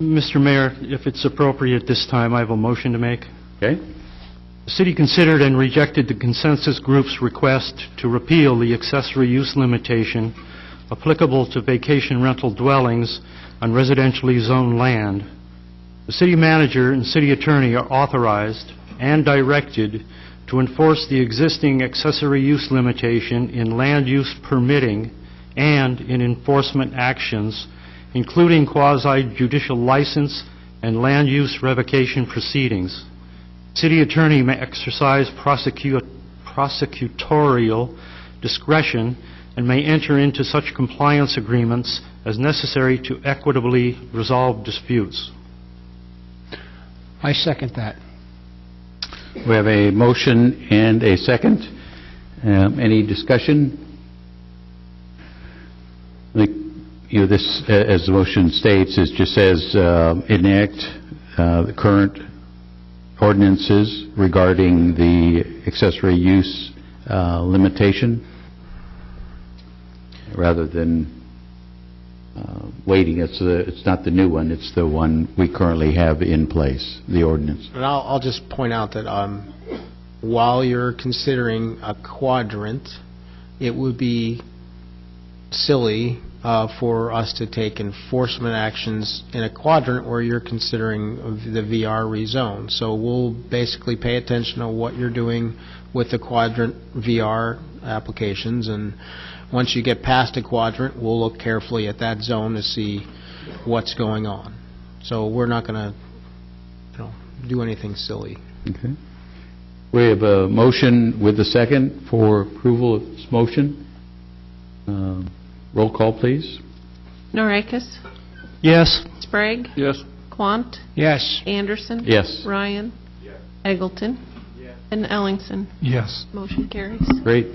Mr. Mayor, if it's appropriate this time, I have a motion to make. Okay? The city considered and rejected the consensus group's request to repeal the accessory use limitation applicable to vacation rental dwellings on residentially zoned land. The city manager and city attorney are authorized and directed to enforce the existing accessory use limitation in land use permitting and in enforcement actions, including quasi-judicial license and land use revocation proceedings. City attorney may exercise prosecu- prosecutorial discretion and may enter into such compliance agreements as necessary to equitably resolve disputes. I second that. We have a motion and a second. Um, Any discussion? You know, this, as the motion states, it just says uh, enact uh, the current ordinances regarding the accessory use uh, limitation, rather than uh, waiting. It's the, it's not the new one, it's the one we currently have in place, the ordinance. And I'll, I'll just point out that um, while you're considering a quadrant, it would be silly uh, for us to take enforcement actions in a quadrant where you're considering the VR rezone. So we'll basically pay attention to what you're doing with the quadrant VR applications, and once you get past a quadrant, we'll look carefully at that zone to see what's going on. So we're not going to, you know, do anything silly. Okay. We have a motion with a second for approval of this motion. Um, Roll call, please. Norikis? Yes? Sprague? Yes. Quant? Yes. Anderson? Yes. Ryan? Yes. Eggleton? And Ellingson? Yes. Motion carries. Great.